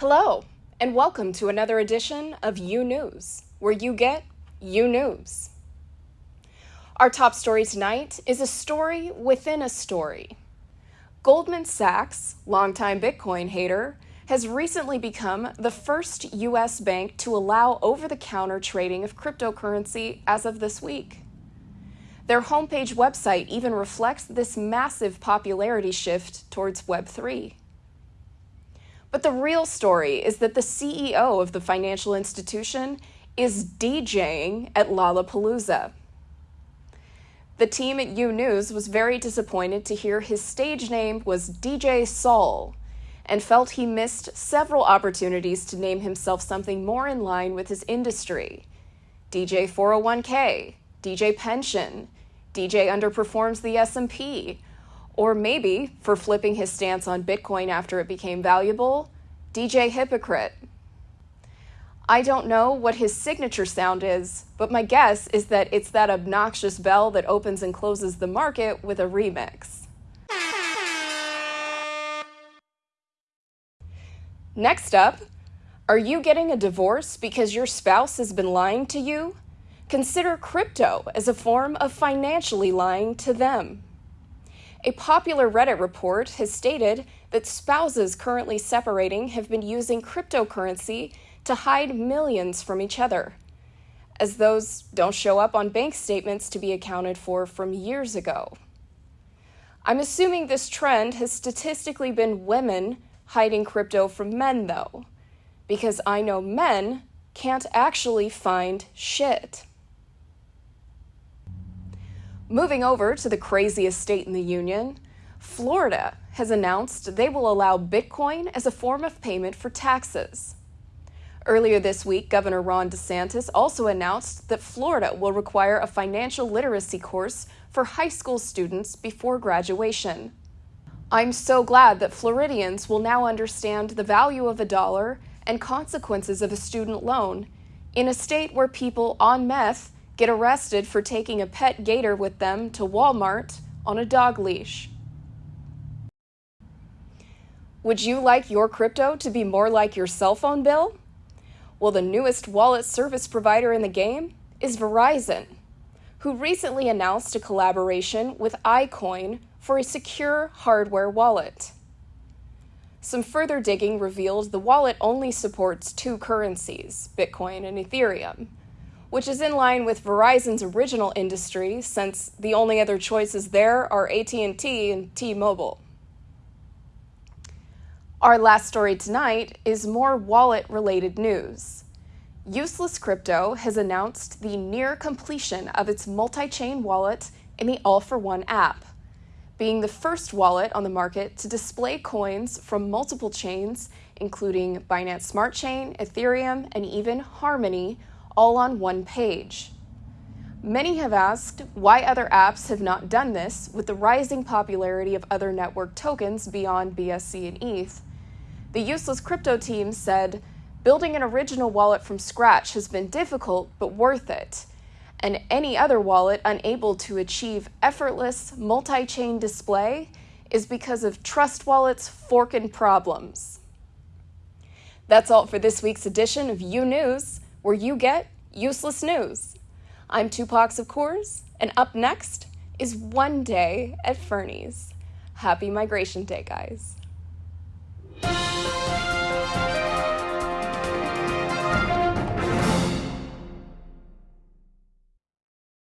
Hello, and welcome to another edition of You News, where you get You News. Our top story tonight is a story within a story. Goldman Sachs, longtime Bitcoin hater, has recently become the first U.S. bank to allow over the counter trading of cryptocurrency as of this week. Their homepage website even reflects this massive popularity shift towards Web3. But the real story is that the CEO of the financial institution is DJing at Lollapalooza. The team at U News was very disappointed to hear his stage name was DJ Saul and felt he missed several opportunities to name himself something more in line with his industry. DJ 401k, DJ pension, DJ underperforms the S&P, or maybe, for flipping his stance on Bitcoin after it became valuable, DJ hypocrite. I don't know what his signature sound is, but my guess is that it's that obnoxious bell that opens and closes the market with a remix. Next up, are you getting a divorce because your spouse has been lying to you? Consider crypto as a form of financially lying to them. A popular Reddit report has stated that spouses currently separating have been using cryptocurrency to hide millions from each other, as those don't show up on bank statements to be accounted for from years ago. I'm assuming this trend has statistically been women hiding crypto from men, though, because I know men can't actually find shit. Moving over to the craziest state in the union, Florida has announced they will allow Bitcoin as a form of payment for taxes. Earlier this week, Governor Ron DeSantis also announced that Florida will require a financial literacy course for high school students before graduation. I'm so glad that Floridians will now understand the value of a dollar and consequences of a student loan in a state where people on meth get arrested for taking a pet gator with them to Walmart on a dog leash. Would you like your crypto to be more like your cell phone bill? Well, the newest wallet service provider in the game is Verizon, who recently announced a collaboration with iCoin for a secure hardware wallet. Some further digging revealed the wallet only supports two currencies, Bitcoin and Ethereum, which is in line with Verizon's original industry since the only other choices there are AT&T and T-Mobile. Our last story tonight is more wallet-related news. Useless Crypto has announced the near completion of its multi-chain wallet in the All for One app, being the first wallet on the market to display coins from multiple chains, including Binance Smart Chain, Ethereum, and even Harmony, all on one page. Many have asked why other apps have not done this with the rising popularity of other network tokens beyond BSC and ETH. The Useless Crypto team said, Building an original wallet from scratch has been difficult but worth it, and any other wallet unable to achieve effortless multi chain display is because of Trust Wallet's forking problems. That's all for this week's edition of You News where you get useless news. I'm Tupac of course, and up next is One Day at Fernie's. Happy Migration Day, guys.